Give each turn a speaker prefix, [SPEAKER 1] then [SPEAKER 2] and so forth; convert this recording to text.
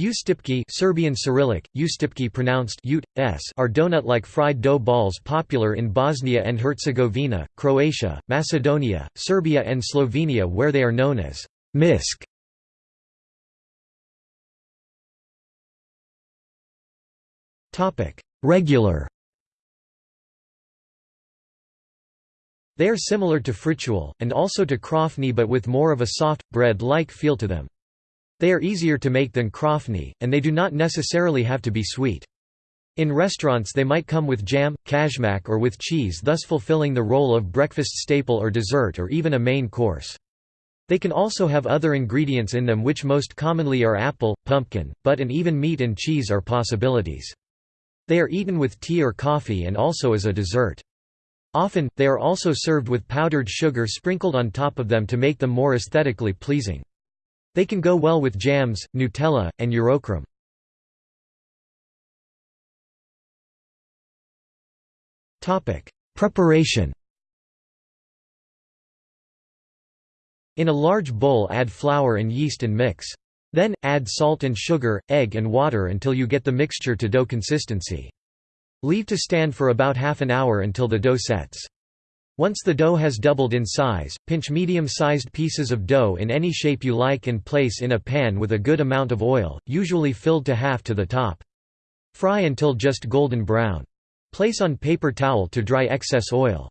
[SPEAKER 1] Ustipki Serbian Cyrillic, Ustipki pronounced ut, s are donut-like fried dough balls popular in Bosnia and Herzegovina, Croatia, Macedonia, Serbia and Slovenia where they are known as misk. Regular They are similar to fritule, and also to krofni but with more of a soft, bread-like feel to them. They are easier to make than krofni, and they do not necessarily have to be sweet. In restaurants they might come with jam, kajmak or with cheese thus fulfilling the role of breakfast staple or dessert or even a main course. They can also have other ingredients in them which most commonly are apple, pumpkin, but and even meat and cheese are possibilities. They are eaten with tea or coffee and also as a dessert. Often, they are also served with powdered sugar sprinkled on top of them to make them more aesthetically pleasing. They can go well with jams, Nutella, and Eurokrem. Preparation In a large bowl add flour and yeast and mix. Then, add salt and sugar, egg and water until you get the mixture to dough consistency. Leave to stand for about half an hour until the dough sets. Once the dough has doubled in size, pinch medium-sized pieces of dough in any shape you like and place in a pan with a good amount of oil, usually filled to half to the top. Fry until just golden brown. Place on paper towel to dry excess oil.